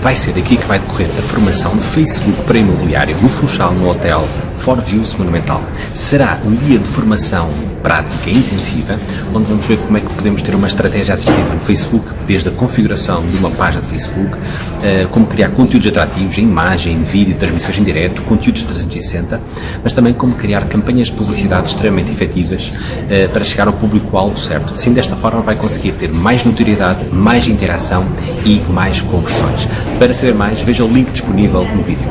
vai ser aqui que vai decorrer a formação de Facebook para imobiliário no Funchal, no Hotel For Views Monumental. Será um dia de formação prática intensiva, onde vamos ver como é que podemos ter uma estratégia assertiva no Facebook, desde a configuração de uma página de Facebook, eh, como criar conteúdos atrativos em imagem, em vídeo, transmissões em direto, conteúdos 360, mas também como criar campanhas de publicidade extremamente efetivas eh, para chegar ao público-alvo certo. Assim, desta forma, vai conseguir ter mais notoriedade, mais interação e mais conversões. Para saber mais, veja o link disponível no vídeo.